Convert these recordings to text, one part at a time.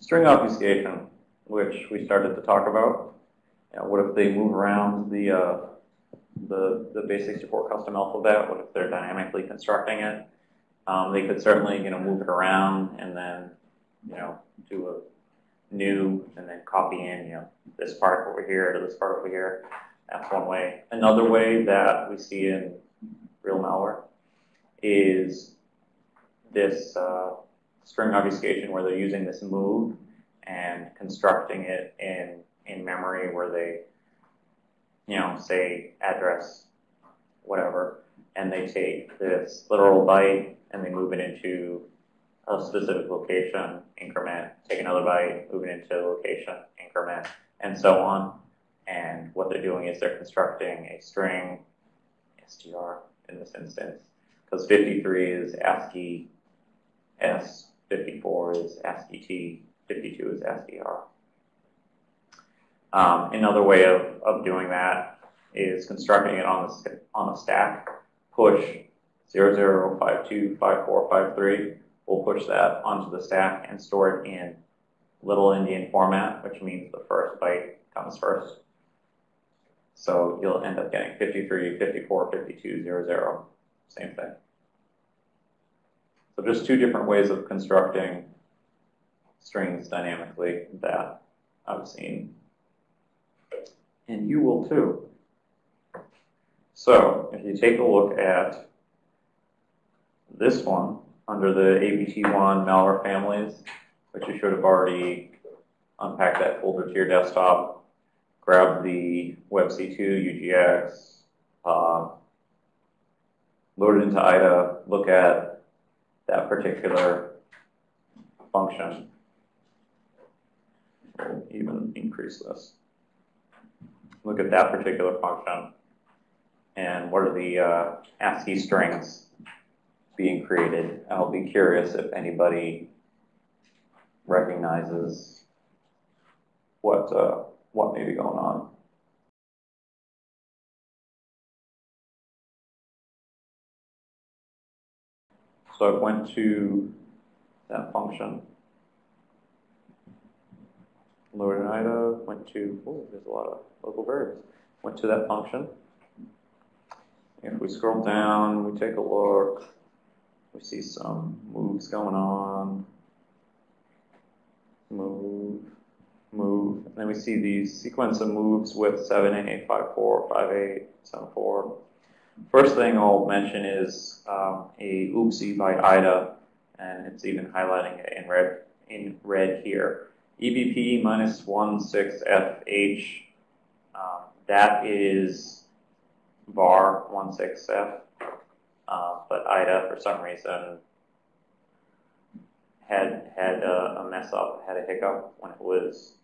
String obfuscation, which we started to talk about. You know, what if they move around the, uh, the, the base64 custom alphabet? What if they're dynamically constructing it? Um, they could certainly, you know, move it around and then, you know, do a new and then copy in, you know, this part over here to this part over here. That's one way. Another way that we see in real malware is this uh, string obfuscation where they're using this move and constructing it in, in memory where they, you know, say address whatever, and they take this literal byte and they move it into a specific location, increment, take another byte, move it into a location, increment, and so on. And what they're doing is they're constructing a string, str in this instance, because 53 is ASCII S, 54 is ASCII T, 52 is ASCII R. Um, another way of, of doing that is constructing it on the, on the stack, push 00525453. We'll push that onto the stack and store it in little endian format, which means the first byte comes first. So you'll end up getting 53, 54, 52, 00, same thing. So just two different ways of constructing strings dynamically that I've seen. And you will too. So if you take a look at this one under the APT1 malware families, which you should have already unpacked that folder to your desktop, grab the WebC2 UGX, uh, load it into IDA, look at that particular function. We'll even increase this. Look at that particular function and what are the uh, ASCII strings being created. I'll be curious if anybody recognizes what uh, what may be going on. So I went to that function. Lower IDA, went to, oh, there's a lot of local variables. Went to that function. If we scroll down, we take a look, we see some moves going on. Move, move. And then we see these sequence of moves with 7A, 5-4, 5-8, 7-4. First thing I'll mention is um, a oopsie by IDA, and it's even highlighting it in red, in red here. EBP minus 16FH, um, that is var 16F, uh, but IDA for some reason had had a, a mess up, had a hiccup when it was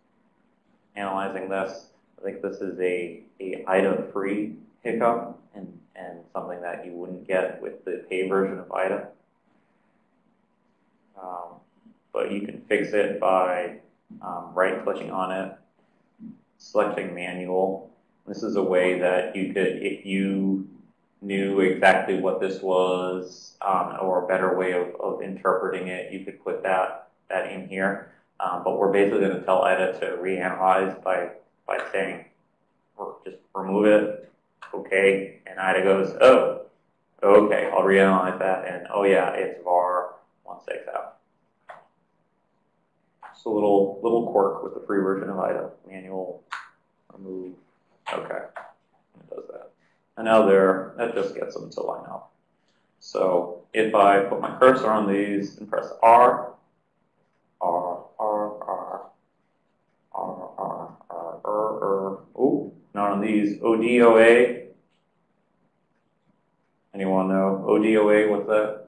analyzing this. I think this is a, a IDA-free hiccup and, and something that you wouldn't get with the pay version of IDA. Um, but you can fix it by um, right-clicking on it, selecting manual. This is a way that you could, if you knew exactly what this was, um, or a better way of, of interpreting it, you could put that, that in here. Um, but we're basically going to tell IDA to reanalyze by, by saying, just remove it, okay, and IDA goes, oh, okay, I'll reanalyze that, and oh yeah, it's var 16F. Just a little, little quirk with the free version of IDA, manual, remove, okay, it does that. And now there, that just gets them to line up. So if I put my cursor on these and press R, R, R, R, R, R, R, R, R, oh, not on these, ODOA, Anyone know ODOA? What's that?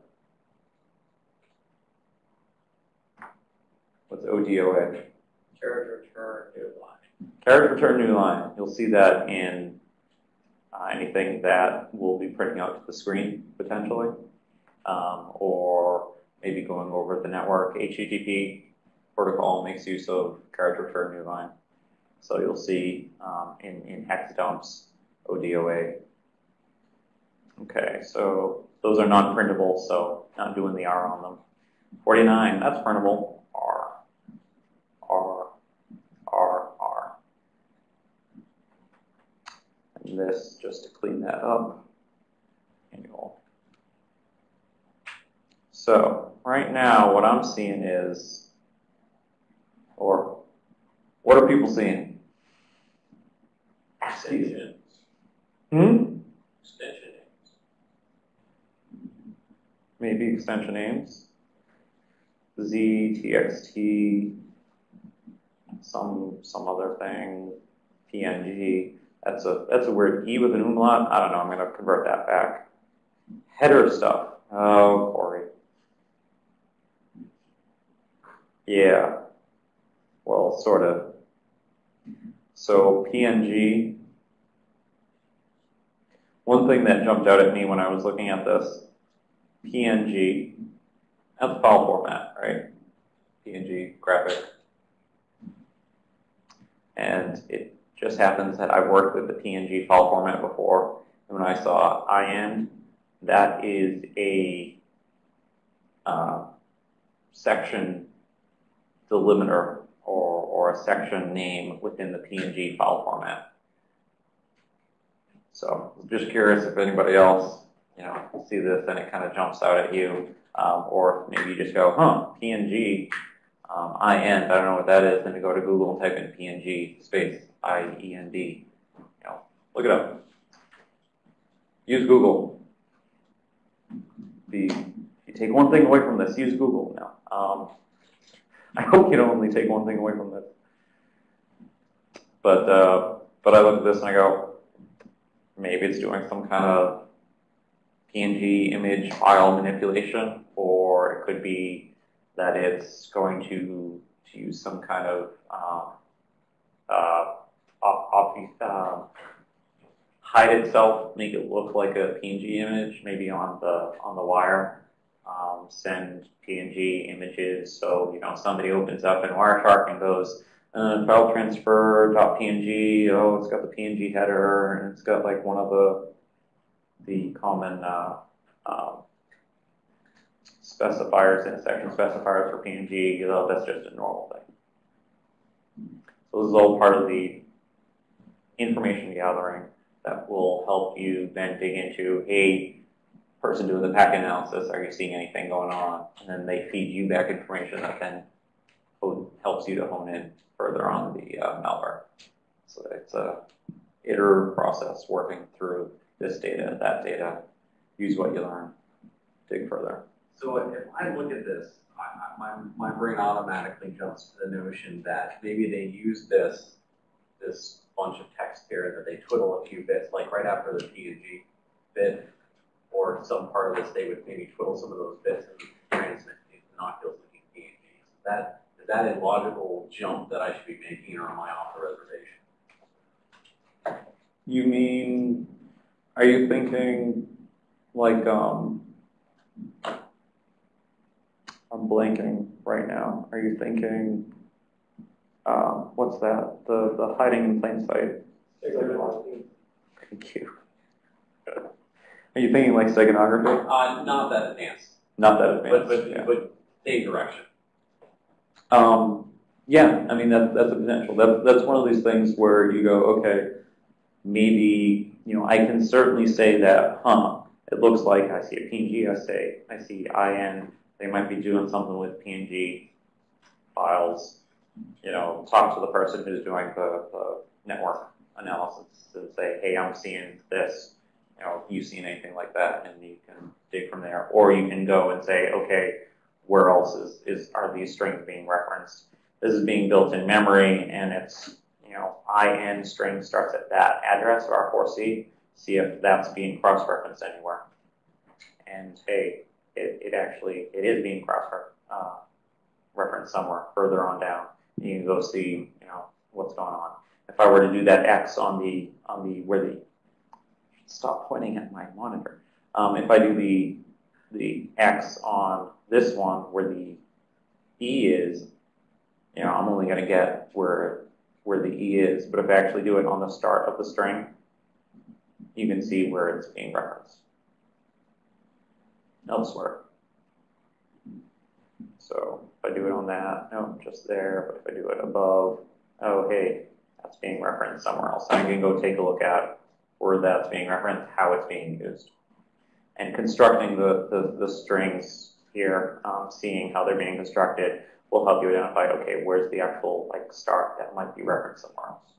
What's ODOA? Carriage return new line. Carriage return new line. You'll see that in uh, anything that will be printing out to the screen potentially, um, or maybe going over the network. HTTP protocol makes use of carriage return new line. So you'll see um, in, in hex dumps ODOA Okay, so those are not printable, so not doing the R on them. 49, that's printable. R, R, R, R. And this, just to clean that up, annual. So right now what I'm seeing is, or what are people seeing? Sections. Hmm? Maybe extension names. Z, TXT, some some other thing, PNG. That's a that's a weird E with an umlaut. I don't know. I'm gonna convert that back. Header stuff. Oh, Corey. Yeah. Well, sort of. So PNG. One thing that jumped out at me when I was looking at this, PNG, that's file format, right? PNG graphic. And it just happens that I've worked with the PNG file format before. And when I saw IEND, that is a uh, section delimiter or, or a section name within the PNG file format. So just curious if anybody else, you know, see this and it kind of jumps out at you, um, or maybe you just go, huh, PNG, um, IEND, I don't know what that is, then you go to Google and type in PNG space I-E-N-D, you know, look it up. Use Google. The, you take one thing away from this, use Google now. Um, I hope you don't only take one thing away from this. But, uh, but I look at this and I go, maybe it's doing some kind of PNG image file manipulation, or it could be that it's going to, to use some kind of um, uh, off, uh, hide itself, make it look like a PNG image, maybe on the on the wire. Um, send PNG images, so you know somebody opens up in Wireshark and goes, uh, file transfer .png. Oh, it's got the PNG header, and it's got like one of the the common uh, um, specifiers, intersection specifiers for PNG. You know, that's just a normal thing. So this is all part of the information gathering that will help you then dig into, hey, person doing the packet analysis, are you seeing anything going on? And then they feed you back information that then helps you to hone in further on the uh, malware. So it's a iterative process working through this data, that data, use what you learn, dig further. So if I look at this, I, I, my, my brain automatically jumps to the notion that maybe they use this, this bunch of text here that they twiddle a few bits, like right after the PNG bit, or some part of this, they would maybe twiddle some of those bits and transmit these innocuous looking PNGs. That, is that a logical jump that I should be making, or am I off the reservation? You mean, are you thinking like, um, I'm blanking right now. Are you thinking, uh, what's that? The, the hiding in plain sight? Thank you. Are you thinking like steganography? Uh, not that advanced, Not that but, advanced, but, yeah. but same direction. Um, yeah, I mean, that, that's a potential. That, that's one of these things where you go, okay, maybe, you know, I can certainly say that, huh, it looks like I see a PNG, I say, I see IEND, they might be doing something with PNG files, you know, talk to the person who's doing the, the network analysis and say, hey, I'm seeing this, you know, you seen anything like that, and you can dig from there. Or you can go and say, okay, where else is, is are these strings being referenced? This is being built in memory, and it's, you know, IEND string starts at that address, R4C, see if that's being cross-referenced anywhere. And hey, it, it actually, it is being cross-referenced somewhere further on down. You can go see, you know, what's going on. If I were to do that X on the, on the, where the, stop pointing at my monitor. Um, if I do the, the X on this one where the E is, you know, I'm only going to get where, where the E is. But if I actually do it on the start of the string, you can see where it's being referenced elsewhere. So if I do it on that, no, just there, but if I do it above, oh, hey, that's being referenced somewhere else. I can go take a look at where that's being referenced, how it's being used. And constructing the, the, the strings here, um, seeing how they're being constructed, will help you identify, okay, where's the actual like start that might be referenced somewhere else.